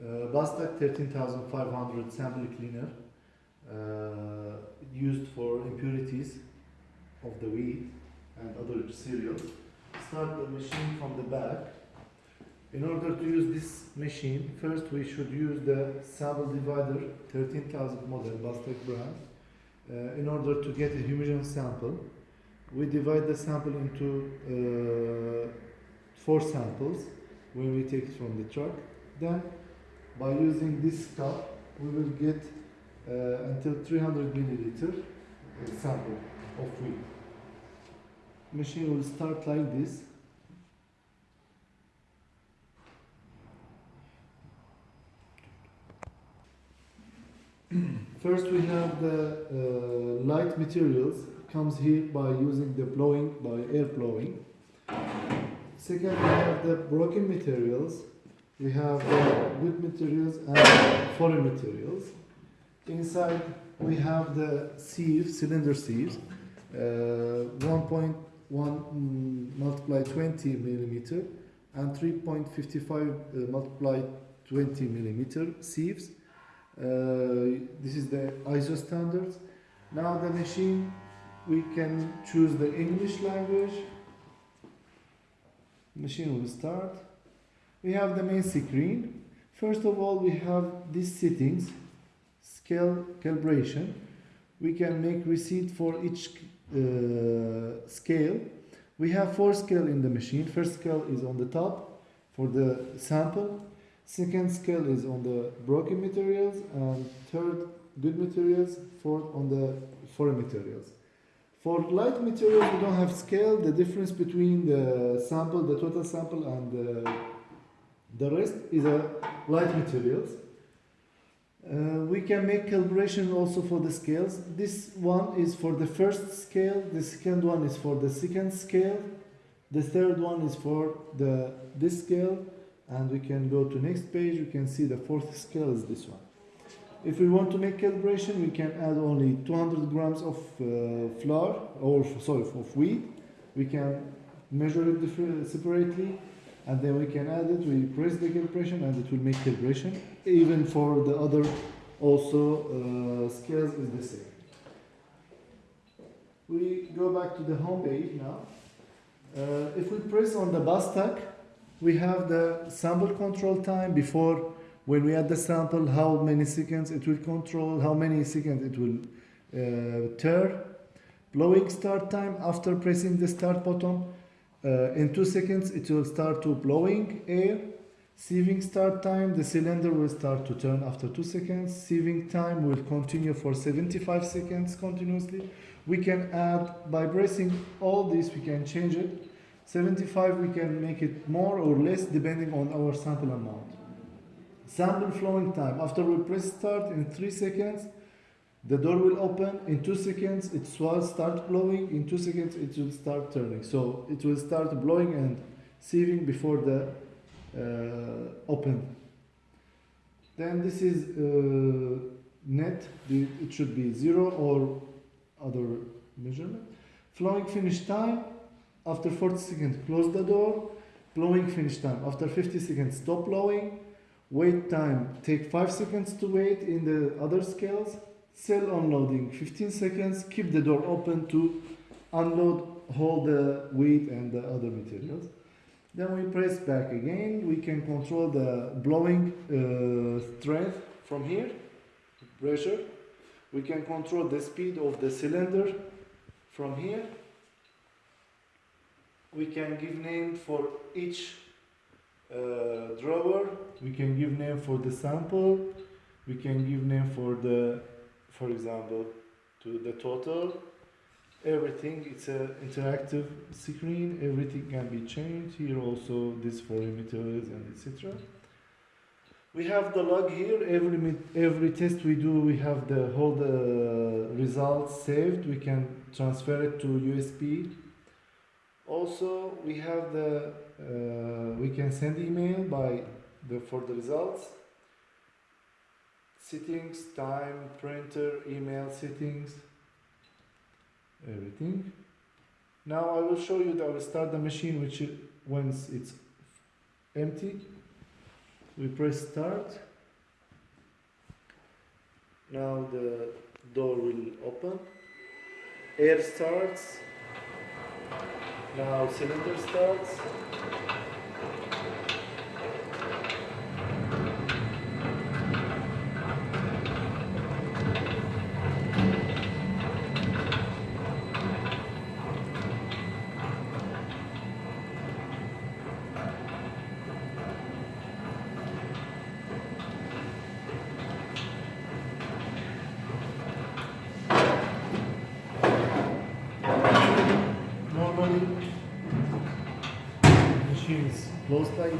uh, Bastak 13500 sample cleaner uh, used for impurities of the wheat and other cereals. Start the machine from the back. In order to use this machine, first we should use the sample divider 13000 model Bastak brand uh, in order to get a homogeneous sample. We divide the sample into uh, four samples when we take it from the truck. Then by using this cup, we will get uh, until 300 milliliter uh, sample of wheat. Machine will start like this. First we have the uh, light materials comes here by using the blowing by air blowing. Second we have the broken materials. We have the good materials and foreign materials. Inside we have the sieves, cylinder sieves, uh, 1.1 mm, multiply 20 millimeter and 3.55 uh, multiply 20 millimeter sieves. Uh, this is the ISO standards. Now the machine, we can choose the English language. Machine will start. We have the main screen. First of all, we have these settings, scale calibration. We can make receipt for each uh, scale. We have four scale in the machine. First scale is on the top for the sample. Second scale is on the broken materials and third good materials, fourth on the foreign materials. For light materials, we don't have scale. The difference between the sample, the total sample, and the, the rest is a light materials. Uh, we can make calibration also for the scales. This one is for the first scale. The second one is for the second scale. The third one is for the this scale and we can go to next page we can see the fourth scale is this one if we want to make calibration we can add only 200 grams of uh, flour or sorry of wheat we can measure it separately and then we can add it we press the calibration and it will make calibration. Even for the other also uh, scales is the same. We go back to the home page now. Uh, if we press on the Bastak we have the sample control time before when we add the sample how many seconds it will control how many seconds it will uh, blowing start time after pressing the start button uh, in two seconds it will start to blowing air. Sieving start time the cylinder will start to turn after two seconds. Sieving time will continue for 75 seconds continuously. We can add by pressing all this we can change it. 75 we can make it more or less depending on our sample amount. Sample flowing time, after we press start in 3 seconds, the door will open, in 2 seconds it will start blowing, in 2 seconds it will start turning. So it will start blowing and sieving before the uh, open. Then this is uh, net, it should be 0 or other measurement. Flowing finish time, after 40 seconds, close the door. Blowing finish time. After 50 seconds, stop blowing. Wait time, take 5 seconds to wait in the other scales. Cell unloading, 15 seconds. Keep the door open to unload all the wheat and the other materials. Then we press back again. We can control the blowing uh, strength from here, pressure. We can control the speed of the cylinder from here we can give name for each uh, drawer we can give name for the sample we can give name for the for example to the total everything it's a interactive screen everything can be changed here also this for emitters and etc we have the log here every every test we do we have the whole the results saved we can transfer it to usb also, we have the, uh, we can send email by the, for the results. Settings, time, printer, email settings, everything. Now I will show you that I will start the machine which once it's empty. We press start. Now the door will open. Air starts. Now cylinder starts. teams. Close like.